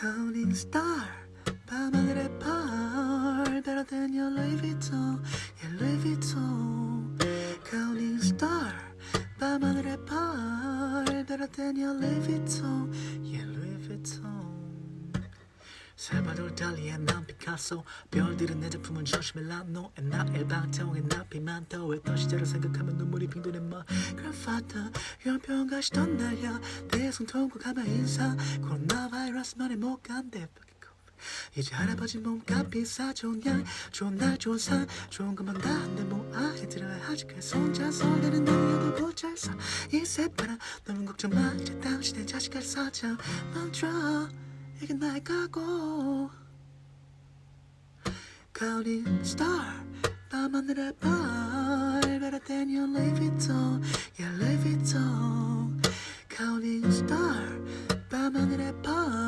Counting star 밤하늘의 별 Better than your Louis Vuitton Yeah Louis Vuitton Counting star 밤하늘의 별 Better than your Louis Vuitton Yeah Louis Vuitton 살바돌 달리의 난 피카소. 별들은 내 작품은 조심해. 라노 나 일방통에 나 피만도 했던 시절을 생각하면 눈물이 빙도네 마. Grandfather 연평 가시던 날야 대성 통과 가만 인사. 코로나 바이러스 말에 못 간대. 이제 할아버지 몸값 비싸. 좋은 양 좋은 날 좋은 상 좋은 것만 다 한데 뭐 아이 들어야 그래서 혼자 설레는 너희도 고잘서 이 새바람 너무 걱정 마. 이제 당신의 자식을 사자. 멈춰 making like a goal. Counting star, I'm under that bar, better than your Louis Vuitton, your all. Counting star, I'm under that bar.